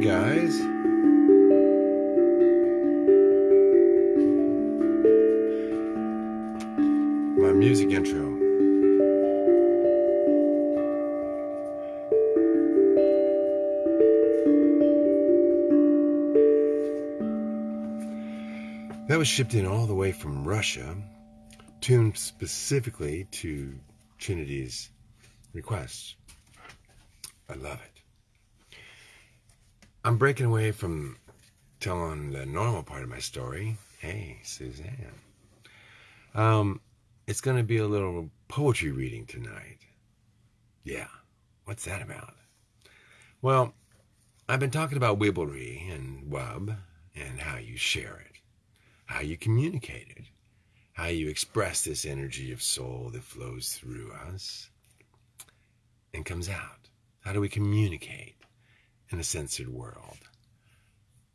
guys. My music intro. That was shipped in all the way from Russia, tuned specifically to Trinity's requests. I love it. I'm breaking away from telling the normal part of my story. Hey, Suzanne. Um, it's going to be a little poetry reading tonight. Yeah, what's that about? Well, I've been talking about wibblery and wub and how you share it, how you communicate it, how you express this energy of soul that flows through us and comes out. How do we communicate in a censored world?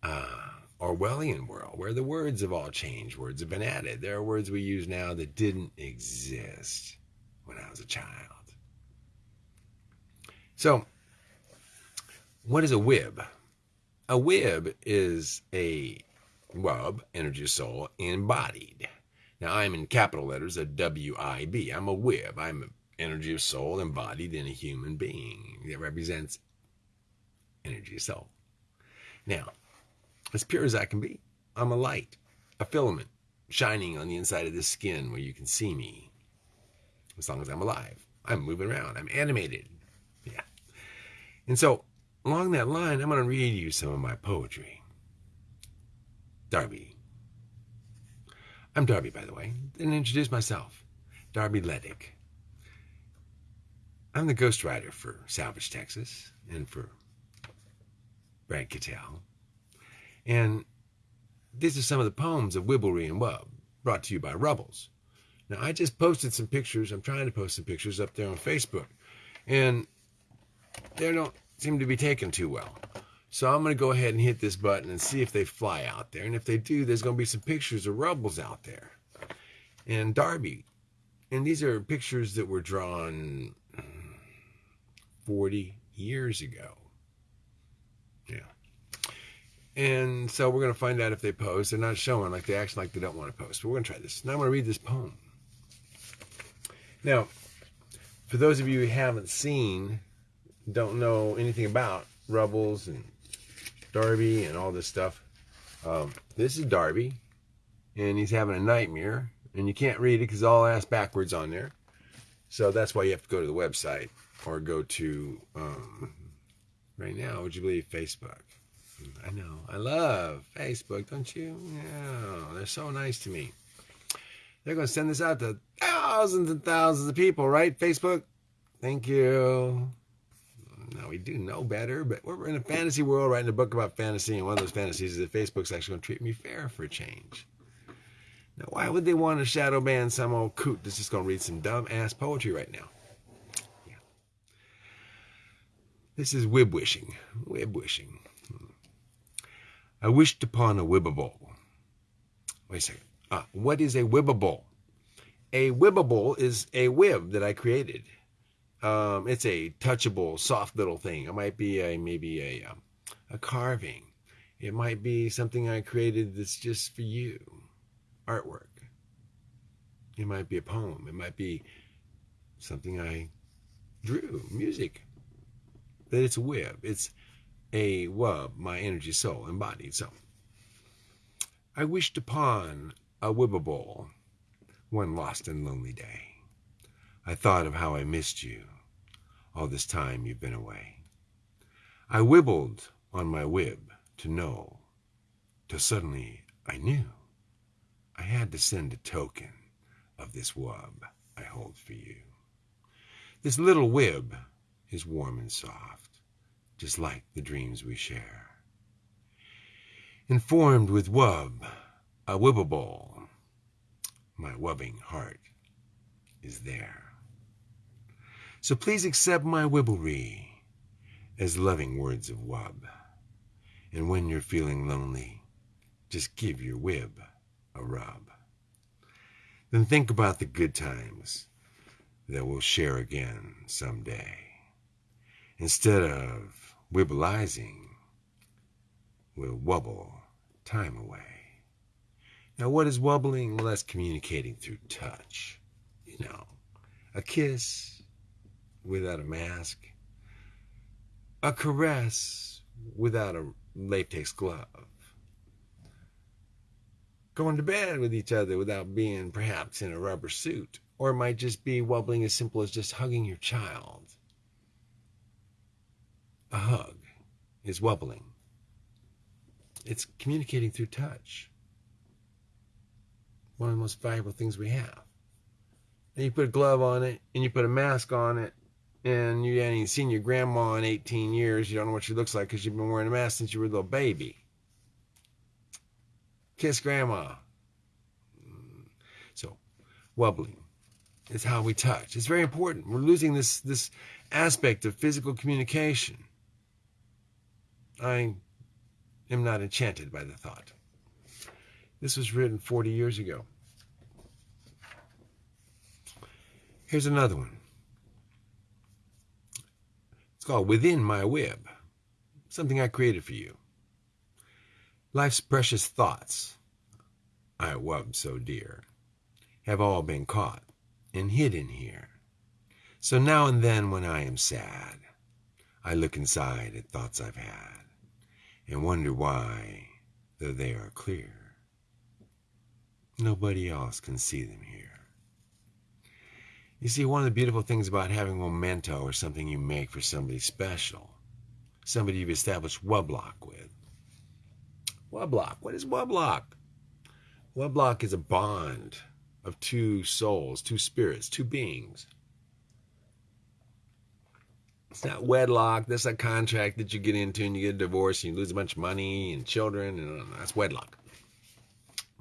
Uh, Orwellian world, where the words have all changed, words have been added. There are words we use now that didn't exist when I was a child. So, what is a wib? A wib is a wub, energy of soul, embodied. Now, I'm in capital letters, a W I B. I'm a wib. I'm energy of soul embodied in a human being that represents energy soul. Now, as pure as I can be, I'm a light, a filament shining on the inside of this skin where you can see me. As long as I'm alive, I'm moving around, I'm animated. Yeah. And so, along that line, I'm going to read you some of my poetry. Darby. I'm Darby, by the way. Didn't introduce myself. Darby Ledick. I'm the ghostwriter for Salvage Texas and for Brad Kittel. And these are some of the poems of Wibblery and Wub, brought to you by Rubbles. Now, I just posted some pictures. I'm trying to post some pictures up there on Facebook. And they don't seem to be taken too well. So I'm going to go ahead and hit this button and see if they fly out there. And if they do, there's going to be some pictures of Rubbles out there. And Darby. And these are pictures that were drawn uh, 40 years ago. Yeah. And so we're going to find out if they post. They're not showing like they act like they don't want to post. But we're going to try this. Now I'm going to read this poem. Now, for those of you who haven't seen, don't know anything about Rubbles and Darby and all this stuff, um, this is Darby, and he's having a nightmare, and you can't read it because it's all ass backwards on there. So that's why you have to go to the website or go to um, right now. Would you believe Facebook? I know. I love Facebook, don't you? Yeah, they're so nice to me. They're going to send this out to thousands and thousands of people, right? Facebook. Thank you. Now we do know better, but we're in a fantasy world writing a book about fantasy, and one of those fantasies is that Facebook's actually going to treat me fair for a change. Now, why would they want to shadow ban some old coot that's just going to read some dumb ass poetry right now? This is wib wishing. Wib wishing. I wished upon a wibbable. Wait a second. Uh, what is a wibbable? A wibbable is a wib that I created. Um, it's a touchable, soft little thing. It might be a maybe a um, a carving. It might be something I created that's just for you, artwork. It might be a poem. It might be something I drew, music that it's a web. It's a wub, my energy soul embodied. So I wished upon a wibbable one lost and lonely day. I thought of how I missed you all this time you've been away. I wibbled on my wib to know, till suddenly I knew I had to send a token of this wub I hold for you. This little wib is warm and soft, just like the dreams we share. Informed with wub, a wibbable, my wubbing heart is there. So please accept my wibblery as loving words of wub. And when you're feeling lonely, just give your wib a rub. Then think about the good times that we'll share again someday. Instead of wibbleizing, will wobble time away. Now, what is wobbling? Well, that's communicating through touch. You know, a kiss without a mask, a caress without a latex glove, going to bed with each other without being perhaps in a rubber suit, or it might just be wobbling as simple as just hugging your child. A hug is wobbling. It's communicating through touch. One of the most valuable things we have. And you put a glove on it, and you put a mask on it, and you haven't seen your grandma in 18 years. You don't know what she looks like because you've been wearing a mask since you were a little baby. Kiss grandma. Mm. So, wobbling is how we touch. It's very important. We're losing this this aspect of physical communication. I am not enchanted by the thought. This was written 40 years ago. Here's another one. It's called Within My Web, something I created for you. Life's precious thoughts, I wub so dear, have all been caught and hidden here. So now and then when I am sad, I look inside at thoughts I've had and wonder why, though they are clear, nobody else can see them here. You see, one of the beautiful things about having a memento or something you make for somebody special, somebody you've established Weblock with. Weblock, what is Weblock? Weblock is a bond of two souls, two spirits, two beings. It's not wedlock. That's a contract that you get into and you get a divorce and you lose a bunch of money and children. And uh, that's wedlock.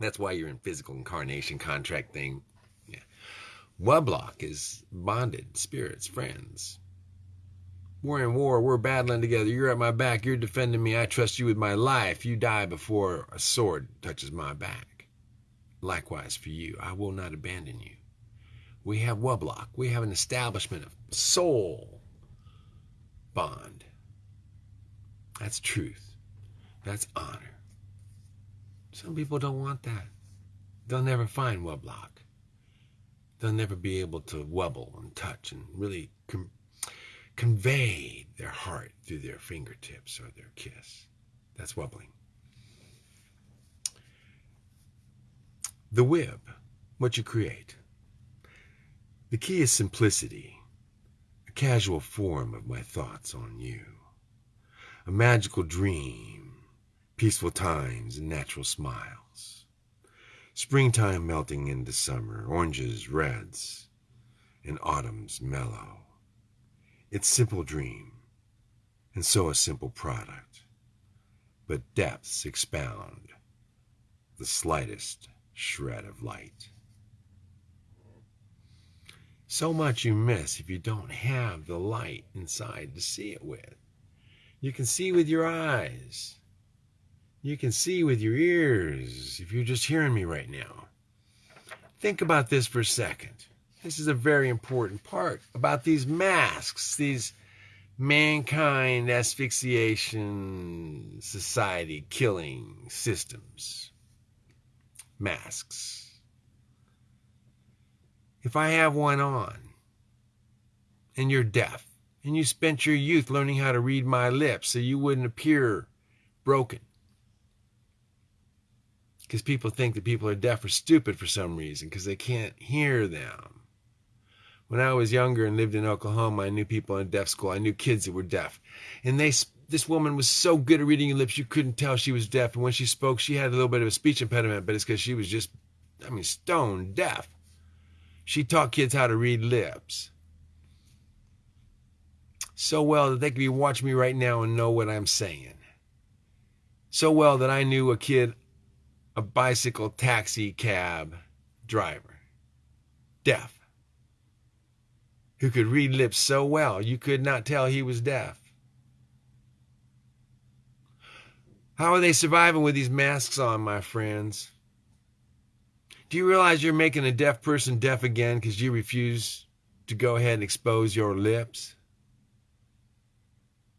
That's why you're in physical incarnation contract thing. Yeah. Wublock is bonded spirits, friends. We're in war. We're battling together. You're at my back. You're defending me. I trust you with my life. You die before a sword touches my back. Likewise for you. I will not abandon you. We have Wublock. We have an establishment of soul bond. That's truth. That's honor. Some people don't want that. They'll never find Wublock. They'll never be able to wubble and touch and really com- convey their heart through their fingertips or their kiss. That's wobbling. The wib, what you create. The key is simplicity casual form of my thoughts on you. A magical dream, peaceful times and natural smiles. Springtime melting into summer, oranges, reds, and autumn's mellow. It's simple dream, and so a simple product. But depths expound the slightest shred of light so much you miss if you don't have the light inside to see it with. You can see with your eyes. You can see with your ears if you're just hearing me right now. Think about this for a second. This is a very important part about these masks, these mankind asphyxiation society killing systems. Masks if I have one on and you're deaf and you spent your youth learning how to read my lips so you wouldn't appear broken. Because people think that people are deaf or stupid for some reason because they can't hear them. When I was younger and lived in Oklahoma, I knew people in deaf school. I knew kids that were deaf. And they this woman was so good at reading your lips, you couldn't tell she was deaf. And when she spoke, she had a little bit of a speech impediment, but it's because she was just, I mean, stone deaf. She taught kids how to read lips so well that they could be watching me right now and know what I'm saying. So well that I knew a kid, a bicycle taxi cab driver, deaf, who could read lips so well you could not tell he was deaf. How are they surviving with these masks on, my friends? Do you realize you're making a deaf person deaf again because you refuse to go ahead and expose your lips?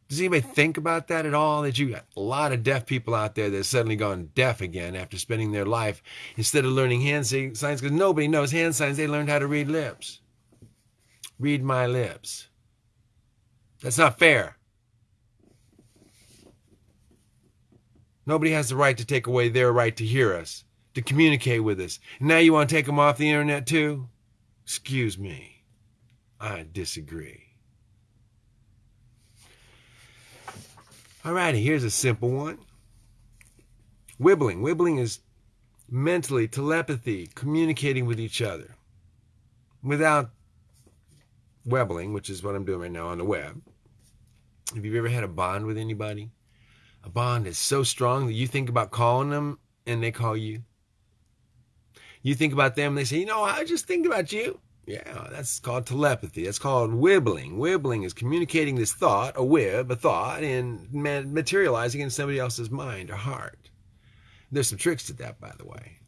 Does anybody think about that at all? That you got a lot of deaf people out there that suddenly gone deaf again after spending their life instead of learning hand signs because nobody knows hand signs. They learned how to read lips. Read my lips. That's not fair. Nobody has the right to take away their right to hear us, to communicate with us. And now you want to take them off the internet too? Excuse me. I disagree. Alrighty, here's a simple one. Wibbling. Wibbling is mentally, telepathy, communicating with each other without webbling, which is what I'm doing right now on the web. Have you ever had a bond with anybody? A bond is so strong that you think about calling them and they call you. You think about them, they say, you know, I just think about you. Yeah, that's called telepathy. That's called wibbling. Wibbling is communicating this thought, a wib, a thought, and materializing in somebody else's mind or heart. There's some tricks to that, by the way.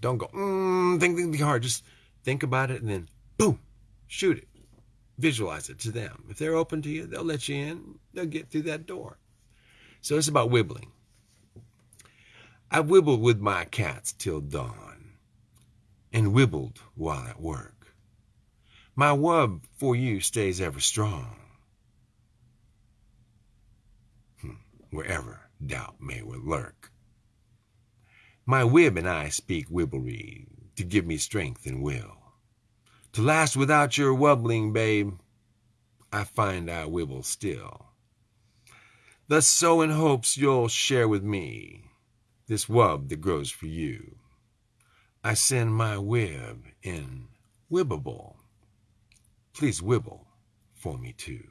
Don't go, mm, think, think, think hard. Just think about it and then, boom, shoot it. Visualize it to them. If they're open to you, they'll let you in. They'll get through that door. So it's about wibbling. I wibbled with my cats till dawn and wibbled while at work. My wub for you stays ever strong, hmm, wherever doubt may lurk. My wib and I speak wibblery to give me strength and will. To last without your wubbling, babe, I find I wibble still. Thus so in hopes you'll share with me this wub that grows for you. I send my web in Wibbable. Please wibble for me too.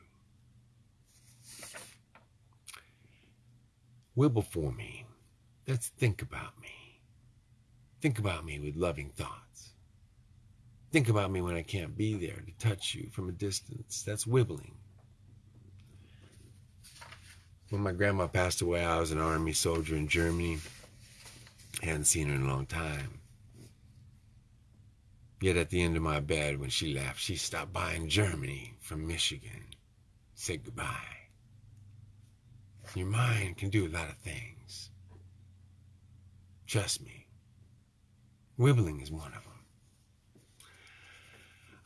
Wibble for me. Let's think about me. Think about me with loving thoughts. Think about me when I can't be there to touch you from a distance. That's wibbling. When my grandma passed away, I was an army soldier in Germany. I hadn't seen her in a long time. Yet at the end of my bed, when she left, she stopped by in Germany from Michigan. Said goodbye. Your mind can do a lot of things. Trust me. Wibbling is one of them.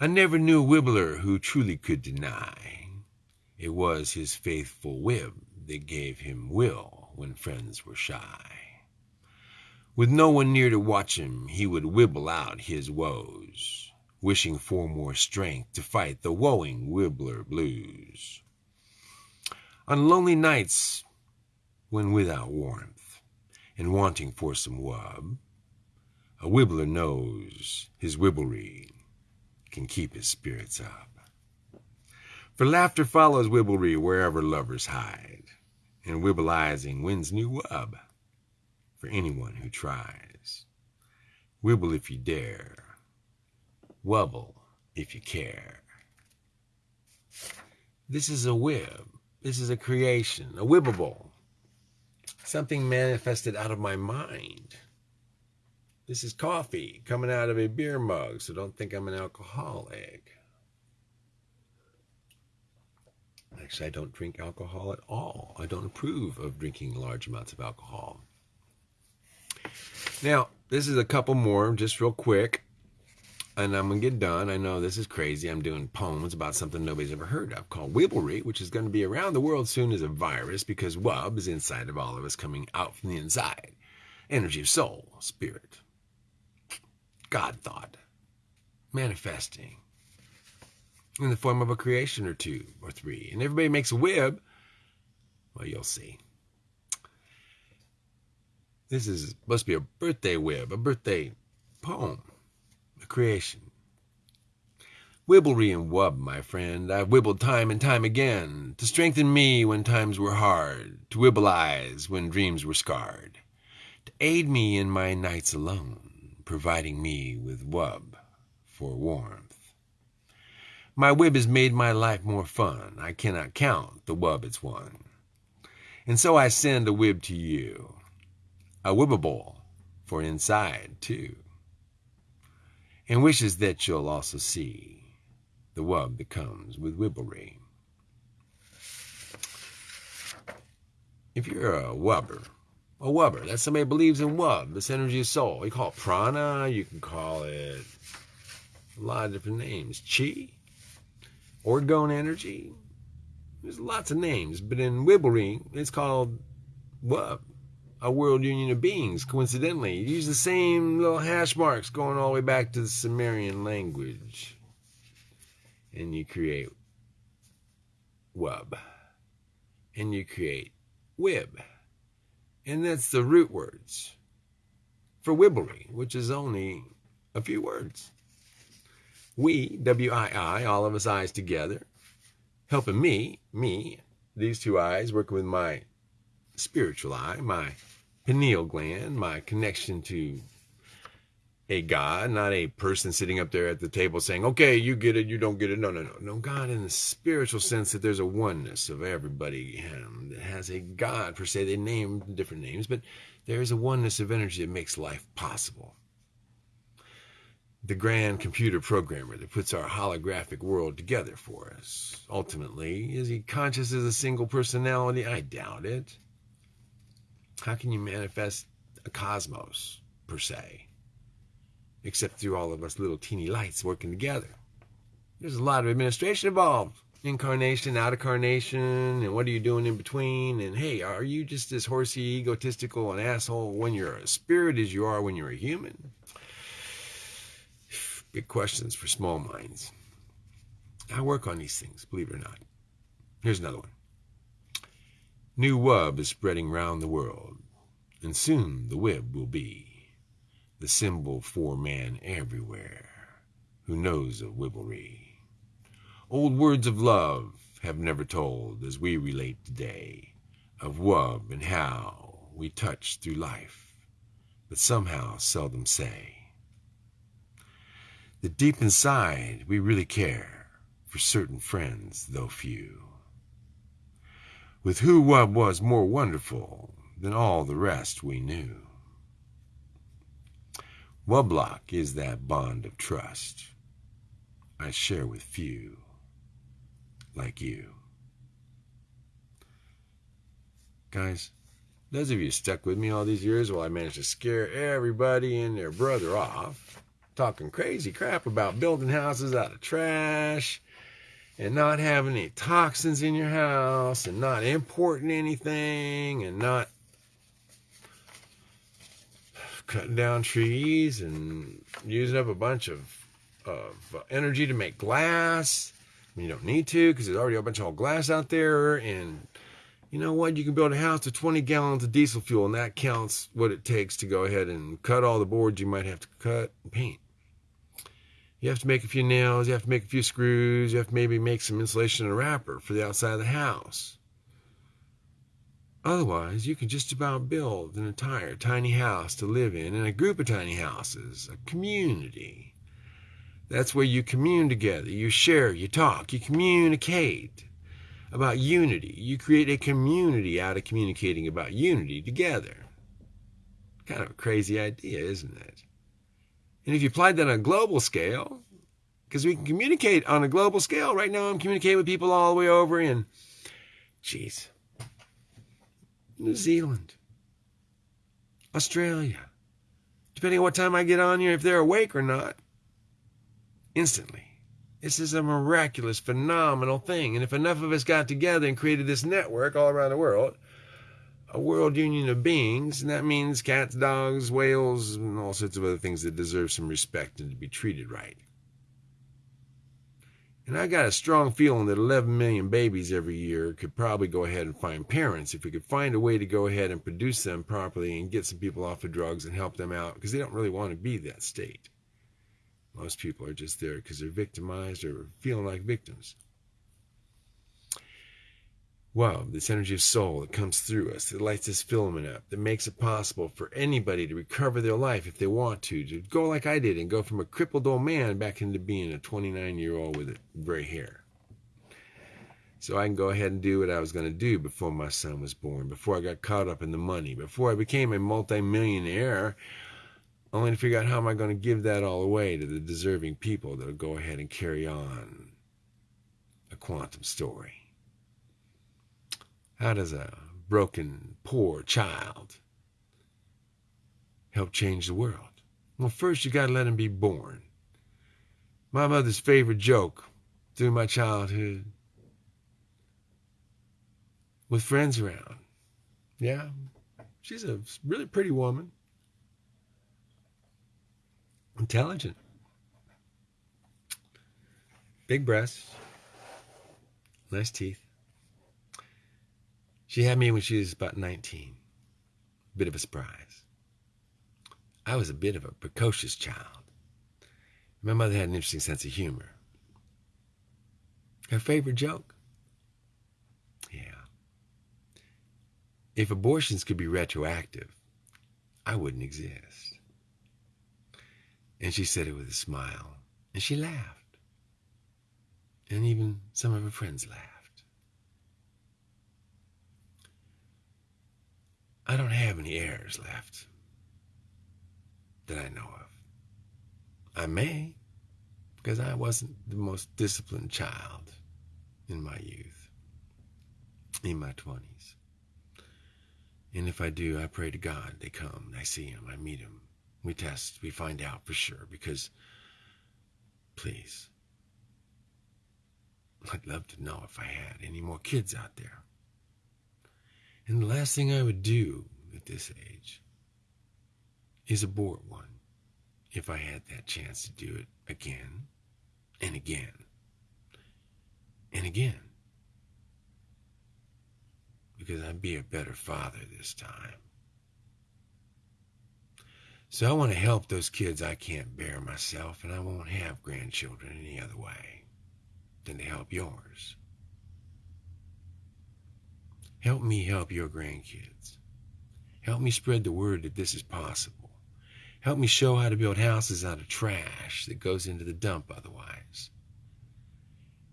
I never knew a wibbler who truly could deny. It was his faithful wib that gave him will when friends were shy. With no one near to watch him, he would wibble out his woes, wishing for more strength to fight the woeing wibbler blues. On lonely nights, when without warmth, and wanting for some wub, a wibbler knows his wibblery can keep his spirits up. For laughter follows wibblery wherever lovers hide, and wibbleizing wins new wub for anyone who tries. Wibble if you dare. Wubble if you care. This is a wib. This is a creation, a wibbable. Something manifested out of my mind. This is coffee coming out of a beer mug, so don't think I'm an alcoholic. Actually, I don't drink alcohol at all. I don't approve of drinking large amounts of alcohol. Now, this is a couple more, just real quick, and I'm going to get done. I know this is crazy. I'm doing poems about something nobody's ever heard of called Wibblery, which is going to be around the world soon as a virus because Wub is inside of all of us coming out from the inside. Energy of soul, spirit, God thought, manifesting in the form of a creation or two or three. And everybody makes a wib. Well, you'll see. This is must be a birthday web, a birthday poem, a creation. Wibblery and wub, my friend, I've wibbled time and time again to strengthen me when times were hard, to wibble eyes when dreams were scarred, to aid me in my nights alone, providing me with wub for warmth. My wib has made my life more fun. I cannot count the wub it's won. And so I send a wib to you a wibbable for inside, too, and wishes that you'll also see the wub that comes with wibblery. if you're a wubber, a wubber, that's somebody who believes in wub, this energy of soul. You call it prana, you can call it a lot of different names. Chi, orgone energy. There's lots of names, but in Wibblery, it's called wub, a world union of beings. Coincidentally, you use the same little hash marks going all the way back to the Sumerian language, and you create wub, and you create wib, and that's the root words for wibblery, which is only a few words. We, W I I, all of us eyes together, helping me, me, these two eyes, working with my spiritual eye, my pineal gland, my connection to a God, not a person sitting up there at the table saying, okay, you get it, you don't get it. No, no, no. No, God in the spiritual sense that there's a oneness of everybody that has a God, per se. They name different names, but there is a oneness of energy that makes life possible the grand computer programmer that puts our holographic world together for us. Ultimately, is he conscious as a single personality? I doubt it. How can you manifest a cosmos, per se, except through all of us little teeny lights working together? There's a lot of administration involved. Incarnation, out of carnation, and what are you doing in between? And hey, are you just as horsey, egotistical, and asshole when you're a spirit as you are when you're a human? Big questions for small minds. I work on these things, believe it or not. Here's another one. New wub is spreading round the world, and soon the wib will be the symbol for man everywhere who knows of wibblery. Old words of love have never told as we relate today of wub and how we touch through life, but somehow seldom say that deep inside we really care for certain friends, though few. With who what was more wonderful than all the rest we knew. Wublock is that bond of trust I share with few like you. Guys, those of you stuck with me all these years while I managed to scare everybody and their brother off, talking crazy crap about building houses out of trash and not having any toxins in your house and not importing anything and not cutting down trees and using up a bunch of, of energy to make glass. You don't need to because there's already a bunch of old glass out there. And you know what? You can build a house with 20 gallons of diesel fuel, and that counts what it takes to go ahead and cut all the boards you might have to cut and paint. You have to make a few nails, you have to make a few screws, you have to maybe make some insulation and a wrapper for the outside of the house. Otherwise, you can just about build an entire tiny house to live in and a group of tiny houses, a community. That's where you commune together, you share, you talk, you communicate about unity. You create a community out of communicating about unity together. Kind of a crazy idea, isn't it? And if you applied that on a global scale, because we can communicate on a global scale. Right now, I'm communicating with people all the way over in, jeez, New Zealand, Australia, depending on what time I get on here, if they're awake or not, instantly. This is a miraculous, phenomenal thing. And if enough of us got together and created this network all around the world, a world union of beings, and that means cats, dogs, whales, and all sorts of other things that deserve some respect and to be treated right. And I got a strong feeling that 11 million babies every year could probably go ahead and find parents if we could find a way to go ahead and produce them properly and get some people off of drugs and help them out because they don't really want to be that state. Most people are just there because they're victimized or feeling like victims wow, this energy of soul that comes through us, that lights this filament up, that makes it possible for anybody to recover their life if they want to, to go like I did and go from a crippled old man back into being a 29 year old with gray hair. So I can go ahead and do what I was going to do before my son was born, before I got caught up in the money, before I became a multimillionaire, only to figure out how am I going to give that all away to the deserving people that'll go ahead and carry on a quantum story. How does a broken, poor child help change the world? Well, first you got to let him be born. My mother's favorite joke through my childhood with friends around. Yeah, she's a really pretty woman, intelligent, big breasts, nice teeth. She had me when she was about 19. Bit of a surprise. I was a bit of a precocious child. My mother had an interesting sense of humor. Her favorite joke? Yeah. If abortions could be retroactive, I wouldn't exist. And she said it with a smile, and she laughed. And even some of her friends laughed. I don't have any heirs left that I know of. I may, because I wasn't the most disciplined child in my youth, in my 20s. And if I do, I pray to God they come, I see him, I meet him. We test, we find out for sure, because please, I'd love to know if I had any more kids out there. And the last thing I would do at this age is abort one if I had that chance to do it again and again and again. Because I'd be a better father this time. So I want to help those kids I can't bear myself, and I won't have grandchildren any other way than to help yours. Help me help your grandkids. Help me spread the word that this is possible. Help me show how to build houses out of trash that goes into the dump otherwise.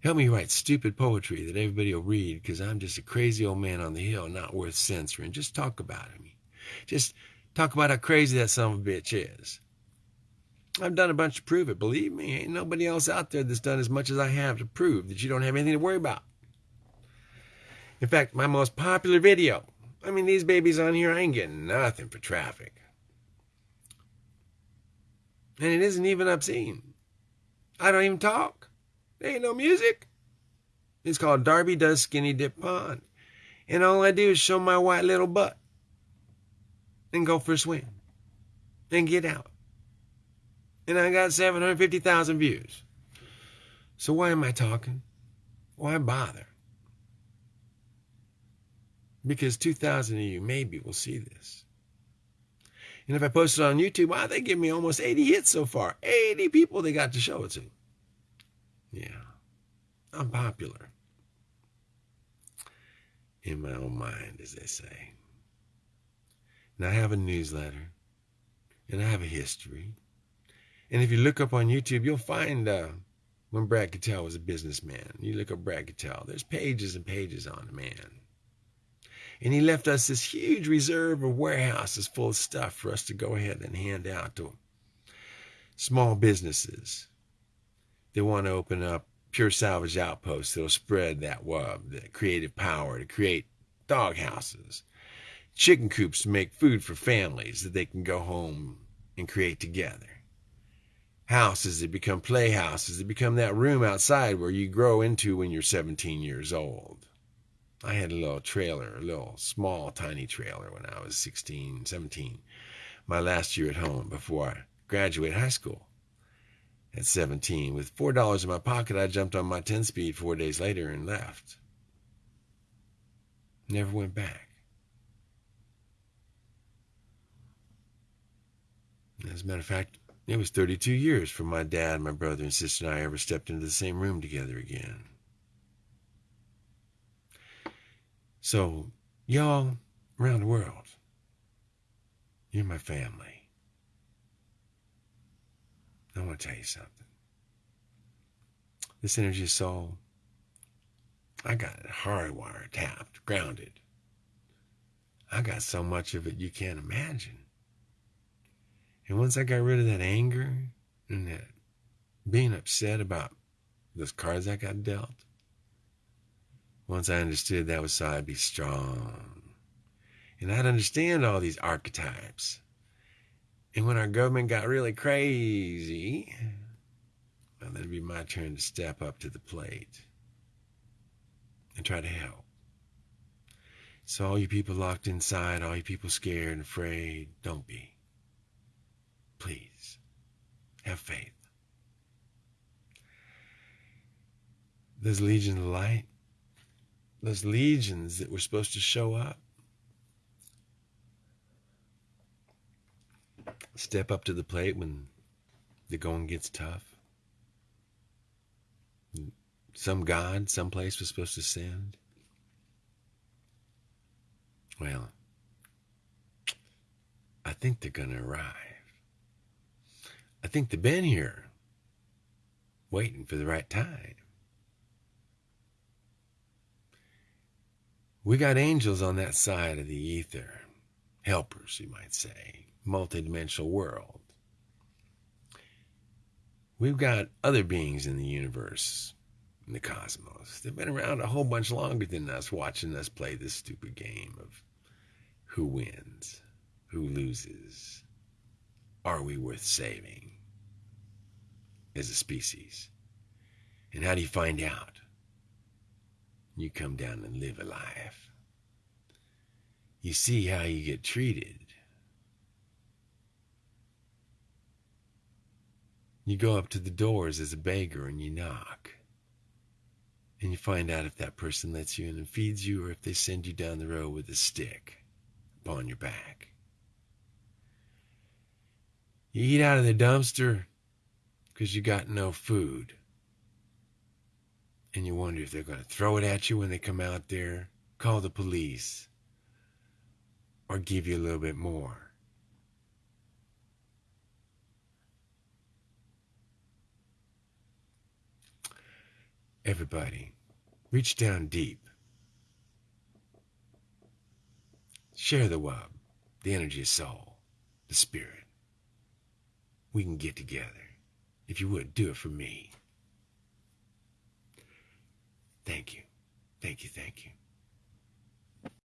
Help me write stupid poetry that everybody will read because I'm just a crazy old man on the hill not worth censoring. Just talk about me. Just talk about how crazy that son of a bitch is. I've done a bunch to prove it. Believe me, ain't nobody else out there that's done as much as I have to prove that you don't have anything to worry about. In fact, my most popular video, I mean, these babies on here, I ain't getting nothing for traffic. And it isn't even obscene. I don't even talk. There ain't no music. It's called Darby Does Skinny Dip Pond. And all I do is show my white little butt and go for a swim and get out. And I got 750,000 views. So why am I talking? Why bother? Because 2,000 of you maybe will see this. And if I post it on YouTube, wow, they give me almost 80 hits so far. 80 people they got to show it to. Yeah, I'm popular. In my own mind, as they say. And I have a newsletter, and I have a history. And if you look up on YouTube, you'll find uh, when Brad Kittel was a businessman. You look up Brad Kittel, there's pages and pages on the man. And he left us this huge reserve of warehouses full of stuff for us to go ahead and hand out to small businesses They want to open up pure salvage outposts that'll spread that web, that creative power to create dog houses, chicken coops to make food for families that they can go home and create together. Houses that become playhouses that become that room outside where you grow into when you're 17 years old. I had a little trailer, a little small, tiny trailer when I was 16, 17, my last year at home before I graduated high school. At 17, with $4 in my pocket, I jumped on my 10 speed four days later and left. Never went back. As a matter of fact, it was 32 years from my dad, my brother, and sister and I ever stepped into the same room together again. So, y'all around the world, you're my family. I want to tell you something. This energy soul, I got it hardwired, tapped, grounded. I got so much of it you can't imagine. And once I got rid of that anger and that being upset about those cards I got dealt, once I understood that was so I'd be strong And I'd understand all these archetypes. And when our government got really crazy, well, then it'd be my turn to step up to the plate and try to help. So, all you people locked inside, all you people scared and afraid, don't be. Please, have faith. Those Legion of light, those legions that were supposed to show up, step up to the plate when the going gets tough. Some God, someplace was supposed to send. Well, I think they're going to arrive. I think they've been here, waiting for the right time. We got angels on that side of the ether, helpers, you might say, multidimensional world. We've got other beings in the universe, in the cosmos. They've been around a whole bunch longer than us, watching us play this stupid game of who wins, who loses, are we worth saving as a species? And how do you find out? You come down and live a life. You see how you get treated. You go up to the doors as a beggar and you knock. And you find out if that person lets you in and feeds you or if they send you down the road with a stick upon your back. You eat out of the dumpster because you got no food. And you wonder if they're going to throw it at you when they come out there, call the police, or give you a little bit more. Everybody, reach down deep Share the wub, the energy of soul, the spirit. We can get together. If you would, do it for me. Thank you. Thank you. Thank you.